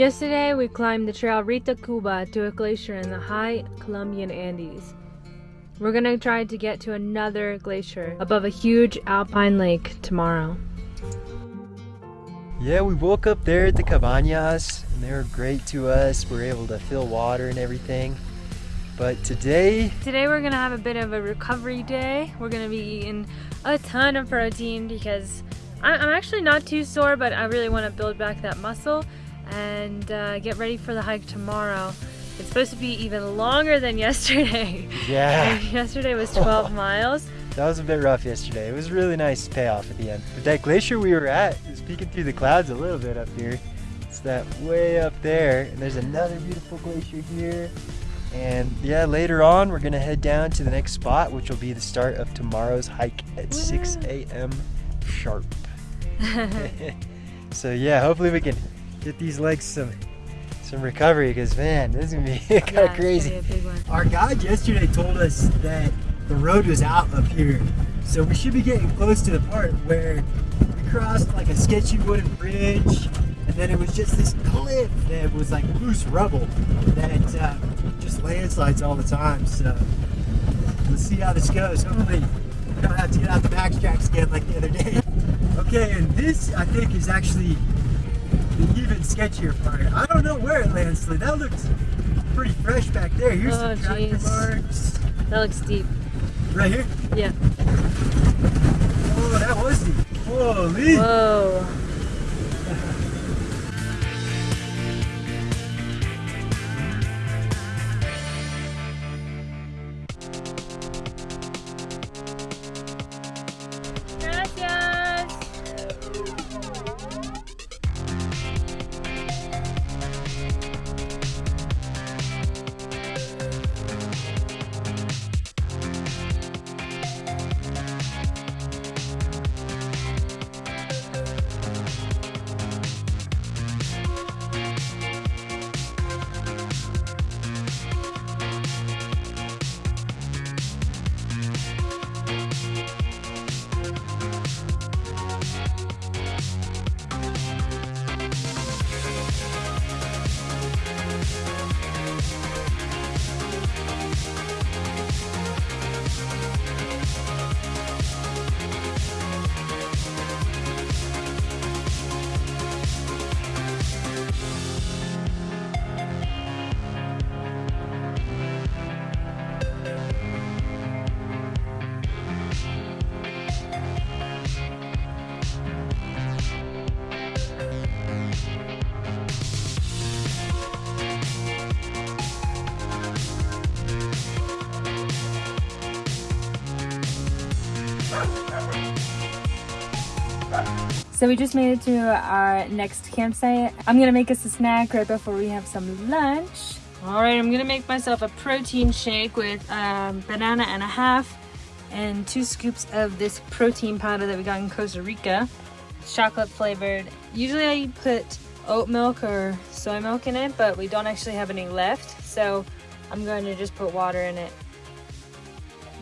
Yesterday, we climbed the trail Ritacuba to a glacier in the high Colombian Andes. We're gonna try to get to another glacier above a huge alpine lake tomorrow. Yeah, we woke up there at the cabañas and they were great to us. We were able to fill water and everything. But today, Today we're gonna have a bit of a recovery day. We're gonna be eating a ton of protein because I'm actually not too sore, but I really want to build back that muscle and uh, get ready for the hike tomorrow. It's supposed to be even longer than yesterday. yeah, yesterday was 12 miles. that was a bit rough yesterday. It was really nice payoff at the end. But that glacier we were at is peeking through the clouds a little bit up here. It's that way up there. And there's another beautiful glacier here. And yeah, later on, we're gonna head down to the next spot, which will be the start of tomorrow's hike at 6 a.m. sharp. so yeah, hopefully we can get these legs some some recovery because man, this is gonna be kind Yeah, of it's crazy. be a big one. Our guide yesterday told us that the road was out up here, so we should be getting close to the part where we crossed like a sketchy wooden bridge, and then it was just this cliff that was like loose rubble that uh, just landslides all the time. So let's see how this goes. Hopefully, we don't have to get out the backtracks again like the other day. Okay, and this I think is actually the even sketchier part. I don't know where it landslid. That looks pretty fresh back there. Here's Oh, some tractor jeez. marks. That looks deep. Right here? Yeah. Oh, that was deep. Holy! Whoa. So we just made it to our next campsite. I'm gonna make us a snack right before we have some lunch. All right, I'm gonna make myself a protein shake with um, banana and a half and two scoops of this protein powder that we got in Costa Rica. Chocolate flavored. Usually I put oat milk or soy milk in it, but we don't actually have any left. So I'm going to just put water in it.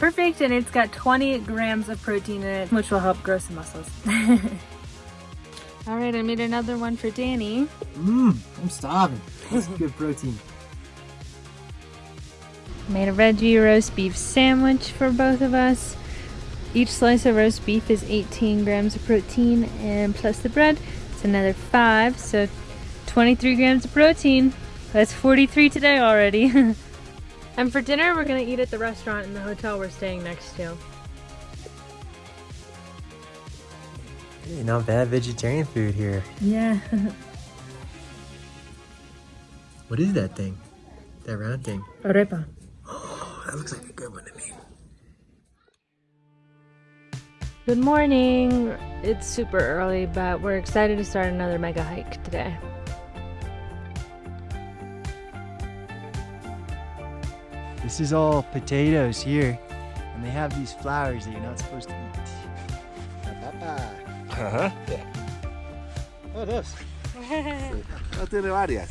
Perfect, and it's got 20 grams of protein in it, which will help grow some muscles. All right, I made another one for Danny. Mmm, I'm starving. That's good protein. Made a veggie roast beef sandwich for both of us. Each slice of roast beef is 18 grams of protein, and plus the bread, it's another five, so 23 grams of protein. That's 43 today already. and for dinner, we're gonna eat at the restaurant in the hotel we're staying next to. Hey, not bad vegetarian food here. Yeah. What is that thing? That round thing? Arepa. Oh, that looks like a good one to me. Good morning. It's super early, but we're excited to start another mega hike today. This is all potatoes here, and they have these flowers that you're not supposed to eat. Ajá. Oh, dos. No tiene varias.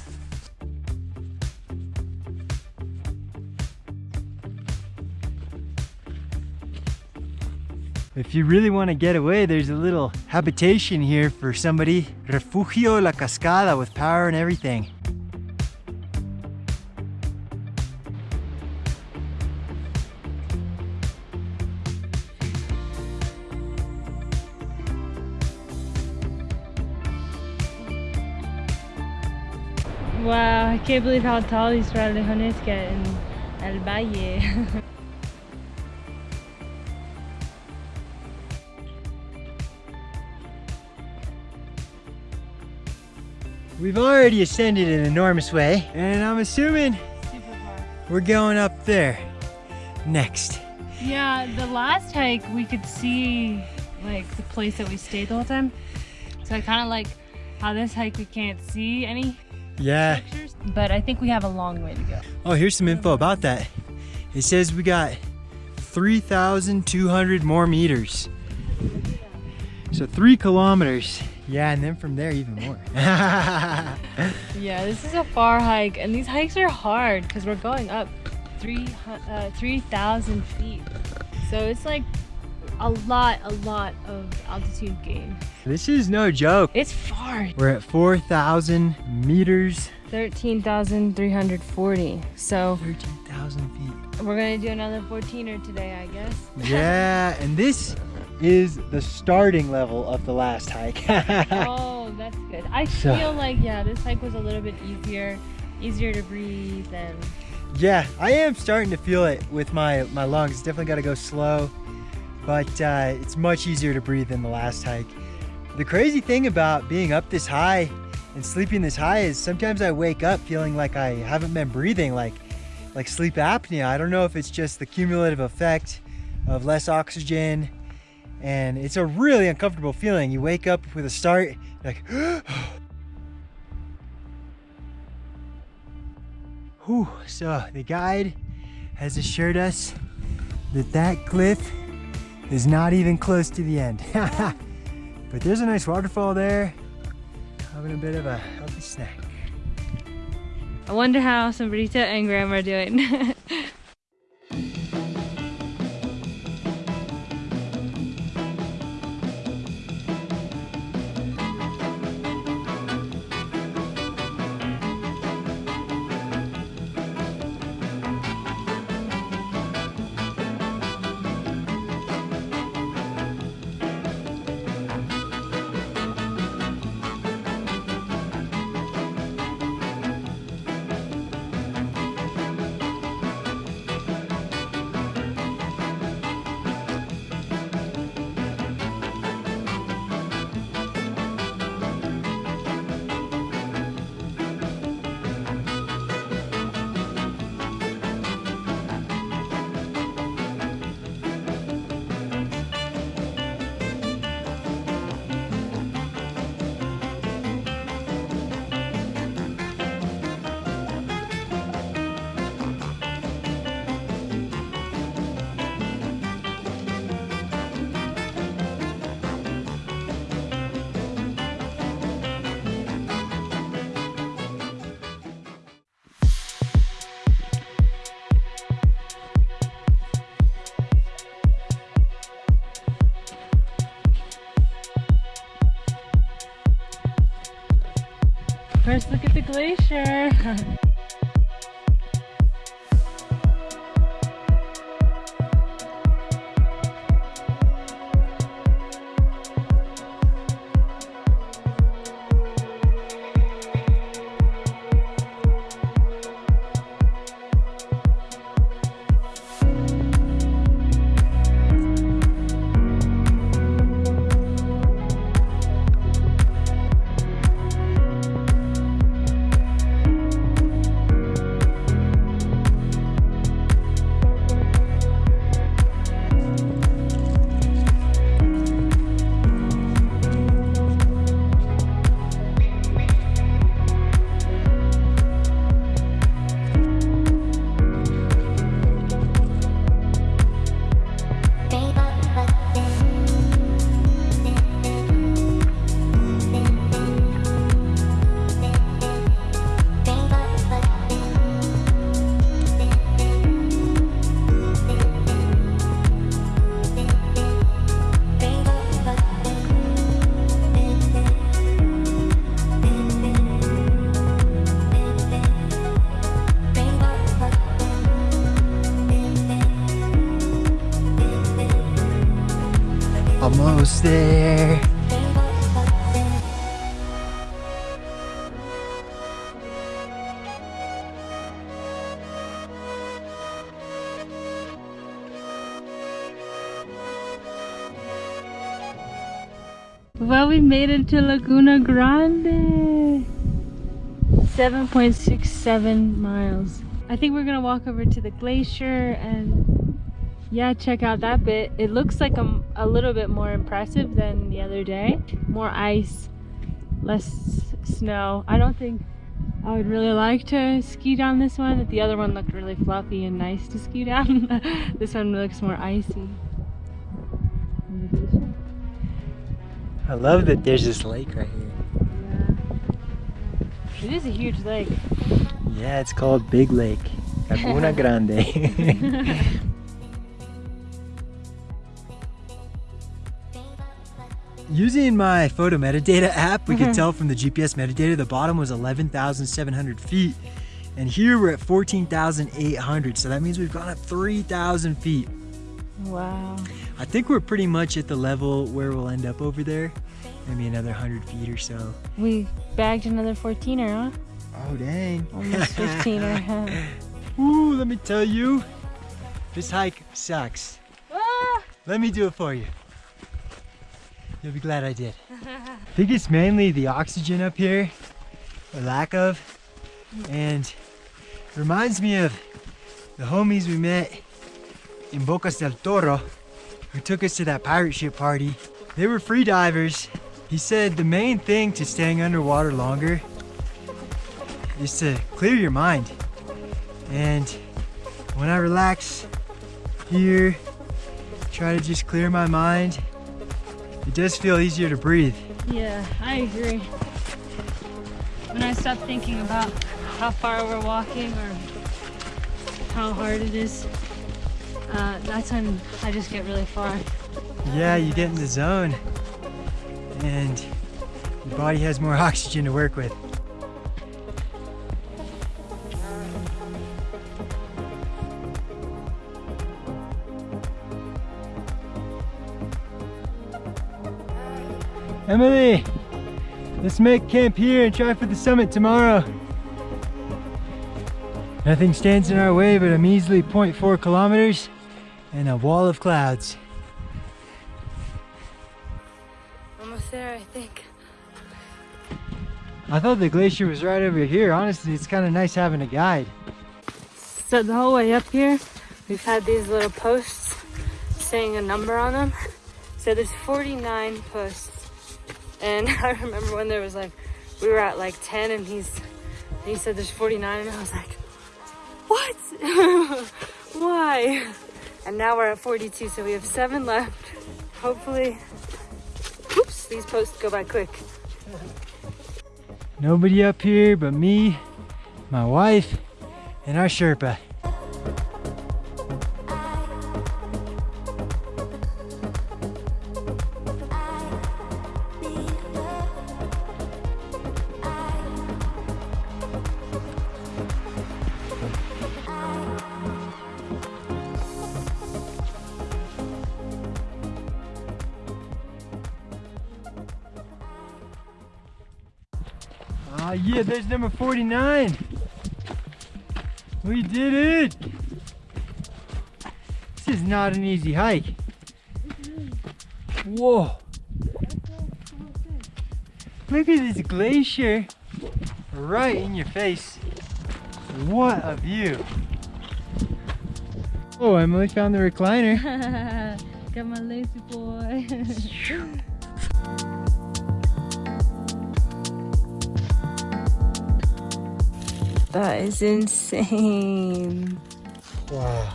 If you really want to get away, there's a little habitation here for somebody. Refugio La Cascada with power and everything. Can't believe how tall these frailejones get in El Valle. We've already ascended an enormous way, and I'm assuming we're going up there next. Yeah, the last hike we could see like the place that we stayed the whole time. So I kind of like how this hike we can't see any Yeah. pictures, but I think we have a long way to go. Oh, here's some info about that. It says we got 3,200 more meters. So three kilometers. Yeah, and then from there even more. Yeah, this is a far hike, and these hikes are hard because we're going up three uh, 3,000 feet. So it's like a lot, a lot of altitude gain. this is no joke. It's far. We're at 4,000 meters, 13,340. So 13,000 feet. we're gonna do another 14er today, I guess. Yeah, and this is the starting level of the last hike. oh, that's good. I So- feel like yeah, this hike was a little bit easier, easier to breathe and yeah, I am starting to feel it with my, my lungs. Definitely got to go slow, but uh, it's much easier to breathe than the last hike. The crazy thing about being up this high and sleeping this high is sometimes I wake up feeling like I haven't been breathing, like like sleep apnea. I don't know if it's just the cumulative effect of less oxygen, and it's a really uncomfortable feeling. You wake up with a start, like, Whew. So the guide has assured us that that cliff is not even close to the end. but there's a nice waterfall there. Having a bit of a healthy snack. I wonder how Sombrita and Grandma are doing. look Well, we made it to Laguna Grande. 7.67 miles. I think we're gonna walk over to the glacier and yeah, check out that bit. It looks like a, a little bit more impressive than the other day. More ice, less snow. I don't think I would really like to ski down this one. The other one looked really fluffy and nice to ski down. this one looks more icy. I love that there's this lake right here. Yeah. It is a huge lake. Yeah, it's called Big Lake. Laguna Grande. Using my photo metadata app, we could mm-hmm. tell from the GPS metadata the bottom was 11,700 feet. And here we're at 14,800. So that means we've gone up 3,000 feet. Wow. I think we're pretty much at the level where we'll end up over there. Maybe another 100 feet or so. We bagged another 14er, huh? Oh, dang. Almost 15er, huh? Ooh, let me tell you, this hike sucks. Ah! Let me do it for you. You'll be glad I did. I think it's mainly the oxygen up here, or lack of, and it reminds me of the homies we met in Bocas del Toro who took us to that pirate ship party. They were free divers. He said the main thing to staying underwater longer is to clear your mind. And when I relax here, try to just clear my mind, it does feel easier to breathe. Yeah, I agree. When I stop thinking about how far we're walking or how hard it is, uh, that's when I just get really far. Yeah, you get in the zone and your body has more oxygen to work with. Emily, let's make camp here and try for the summit tomorrow. Nothing stands in our way but a measly 0.4 kilometers and a wall of clouds. Almost there, I think. I thought the glacier was right over here. Honestly, it's kind of nice having a guide. So the whole way up here, we've had these little posts saying a number on them. So there's 49 posts. And I remember when there was like, we were at like 10 and he's, he said there's 49 and I was like, what? Why? And now we're at 42, so we have seven left. Hopefully, oops, these posts go by quick. Nobody up here but me, my wife, and our Sherpa. Ah, yeah, there's number 49. We did it. This is not an easy hike. Whoa. Look at this glacier right in your face. What a view. Oh, Emily found the recliner. Got my lazy boy. that is insane. Wow.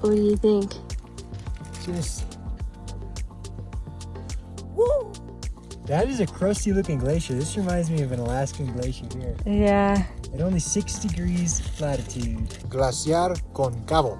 What do you think? Just. Woo! That is a crusty looking glacier. This reminds me of an Alaskan glacier here. Yeah. At only 6 degrees latitude. Glaciar Concavo.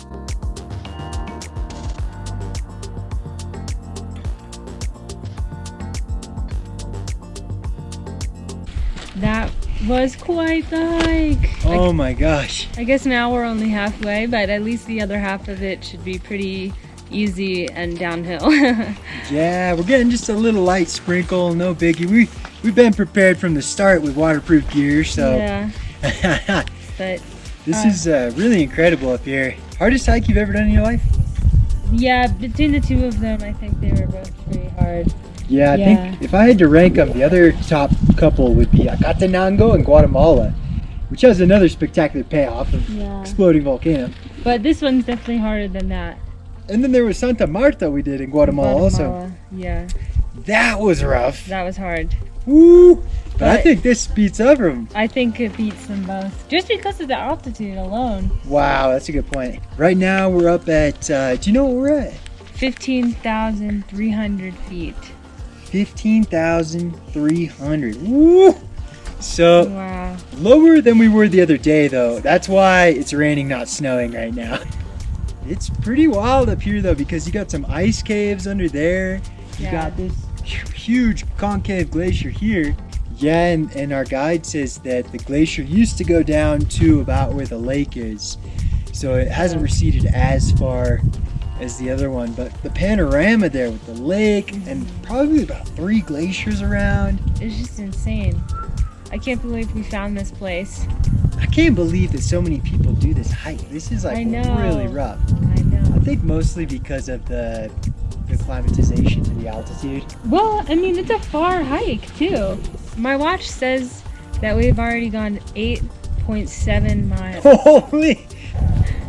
Was quite the hike. Oh my gosh. I guess now we're only halfway, but at least the other half of it should be pretty easy and downhill. Yeah, we're getting just a little light sprinkle, no biggie. We we've been prepared from the start with waterproof gear, so yeah, but this Uh. is uh, really incredible up here. Hardest hike you've ever done in your life? yeah, between the two of them, I think they were both pretty hard. Yeah, I Yeah. think if I had to rank them, the other top couple would be Acatenango and Guatemala, which has another spectacular payoff of Yeah, exploding volcano. but this one's definitely harder than that. And then there was Santa María we did in Guatemala, also. Yeah, That was rough. that was hard. Woo! But I think this beats them. I think it beats them both just because of the altitude alone. Wow, that's a good point. Right now we're up at, uh, do you know what we're at? 15,300 feet. 15,300. Woo! So Wow. lower than we were the other day though. That's why it's raining, not snowing right now. It's pretty wild up here though because you got some ice caves under there. You Yeah. got this huge concave glacier here. Yeah, and, and our guide says that the glacier used to go down to about where the lake is. So it hasn't receded as far as the other one, but the panorama there with the lake mm-hmm. and probably about three glaciers around. It's just insane. I can't believe we found this place. I can't believe that so many people do this hike. This is like really rough. I know. I think mostly because of the the climatization to the altitude. Well, I mean, it's a far hike too. My watch says that we've already gone 8.7 miles. Holy!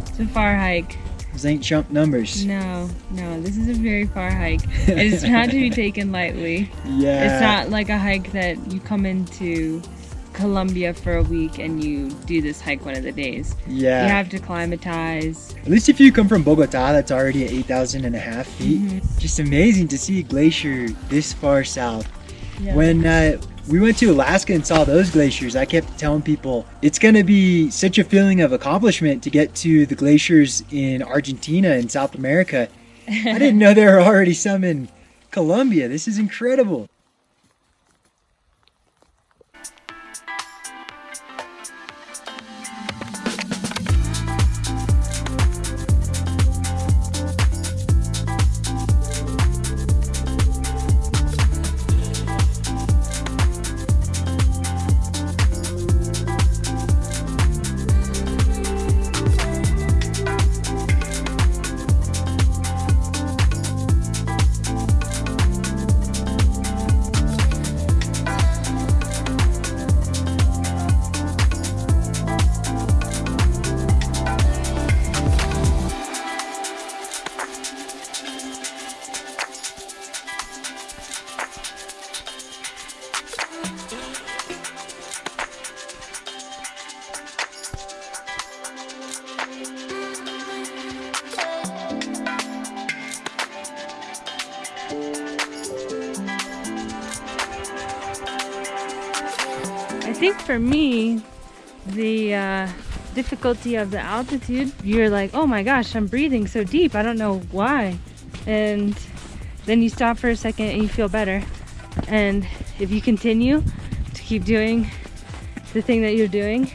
It's a far hike. Those ain't chump numbers. No, no, this is a very far hike. It is not to be taken lightly. Yeah. It's not like a hike that you come into Colombia for a week and you do this hike one of the days. Yeah. You have to climatize. At least if you come from Bogota, that's already at 8,000 and a half feet. Mhm. Just amazing to see a glacier this far south. Yeah. When uh, we went to Alaska and saw those glaciers, I kept telling people it's going to be such a feeling of accomplishment to get to the glaciers in Argentina and South America. I didn't know there were already some in Colombia. This is incredible. Think for me, the uh, difficulty of the altitude, you're like, oh my gosh, I'm breathing so deep. I don't know why. And then you stop for a second and you feel better. And if you continue to keep doing the thing that you're doing,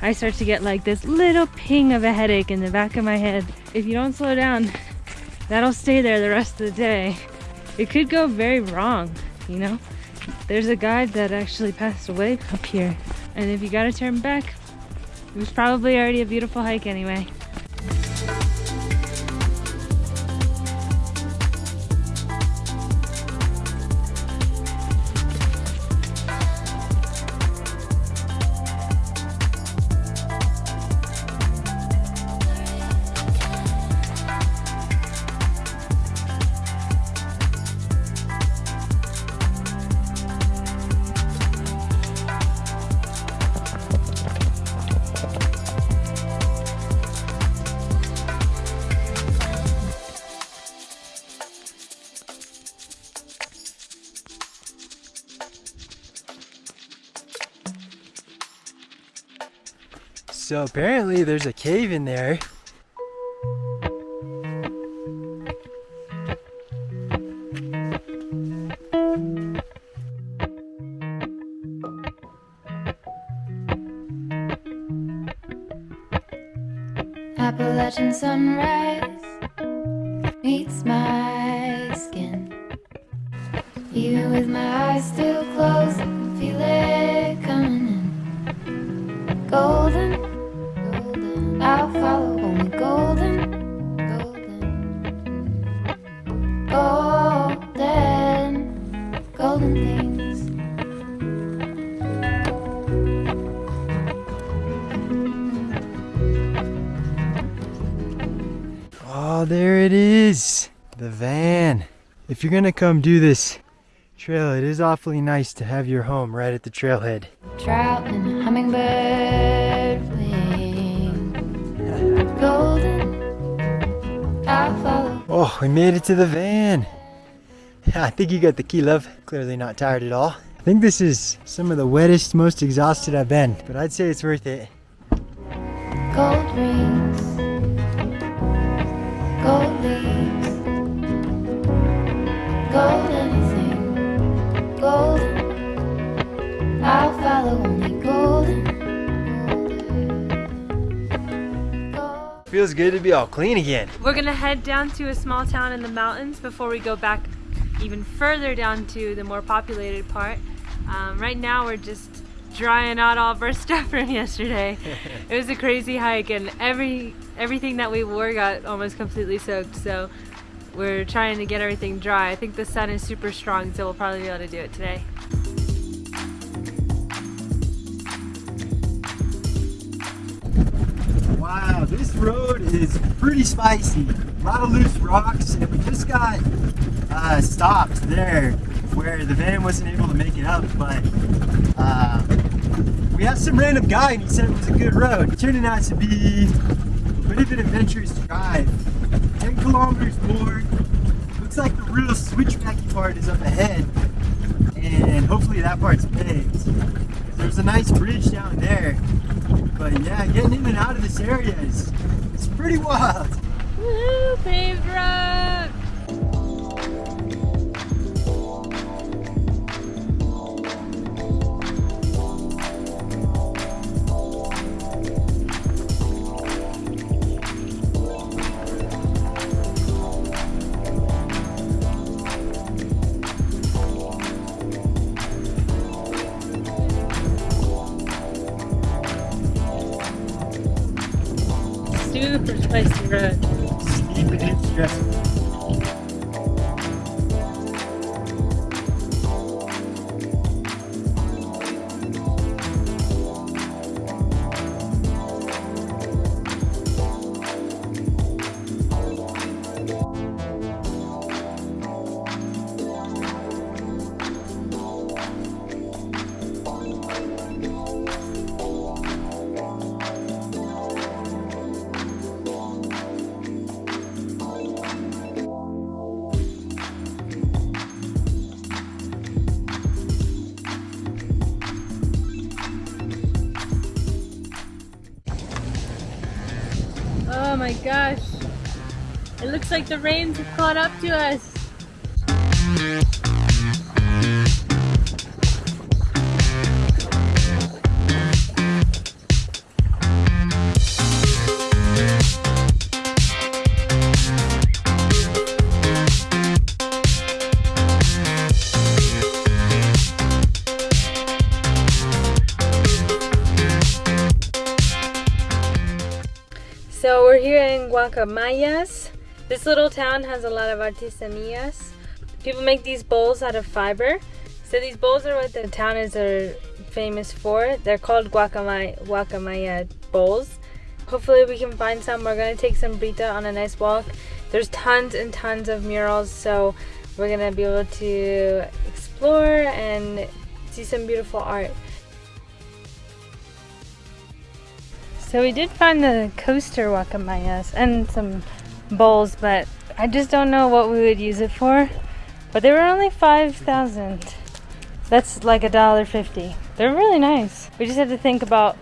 I start to get like this little ping of a headache in the back of my head. If you don't slow down, that'll stay there the rest of the day. It could go very wrong, you know? There's a guide that actually passed away up here. And if you gotta turn back, it was probably already a beautiful hike anyway. So apparently there's a cave in there. Appalachian sunrise meets my skin. Even with my eyes still closed. Oh, there it is. The van. If you're gonna come do this trail, it is awfully nice to have your home right at the trailhead. Trout and hummingbird wing. Golden, I'll follow. Oh, we made it to the van. I think you got the key, love. Clearly not tired at all. I think this is some of the wettest, most exhausted I've been, but I'd say it's worth it. Gold rings, gold leaves, gold anything. I'll follow only golden. Feels good to be all clean again. We're gonna head down to a small town in the mountains before we go back even further down to the more populated part. Um, right now we're just drying out all of our stuff from yesterday. it was a crazy hike and every everything that we wore got almost completely soaked. So we're trying to get everything dry. I think the sun is super strong, so we'll probably be able to do it today. Wow, this road is pretty spicy. A lot of loose rocks, and we just got uh, stopped there where the van wasn't able to make it up, but uh, we asked some random guy and he said it was a good road. It turned out to be a bit of an adventurous drive. 10 kilometers more. Looks like the real switchbacky part is up ahead, and hopefully that part's paved. There's a nice bridge down there, but yeah, getting in and out of this area is it's pretty wild. Woo, paved road! Like the rains have caught up to us. So we're here in Guacamayas. This little town has a lot of artesanías. People make these bowls out of fiber. So these bowls are what the town is are famous for. They're called guacamaya, guacamaya bowls. Hopefully we can find some. We're gonna take some Brita on a nice walk. There's tons and tons of murals, so we're gonna be able to explore and see some beautiful art. So we did find the coaster guacamayas and some bowls, but I just don't know what we would use it for. But they were only 5,000. That's like a dollar fifty. They're really nice. We just have to think about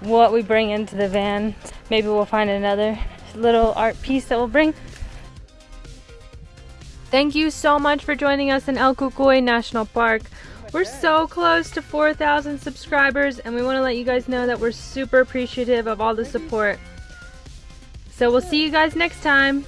what we bring into the van. Maybe we'll find another little art piece that we'll bring. Thank you so much for joining us in El Cocuy National Park. We're so close to 4,000 subscribers, and we want to let you guys know that we're super appreciative of all the support. So we'll see you guys next time.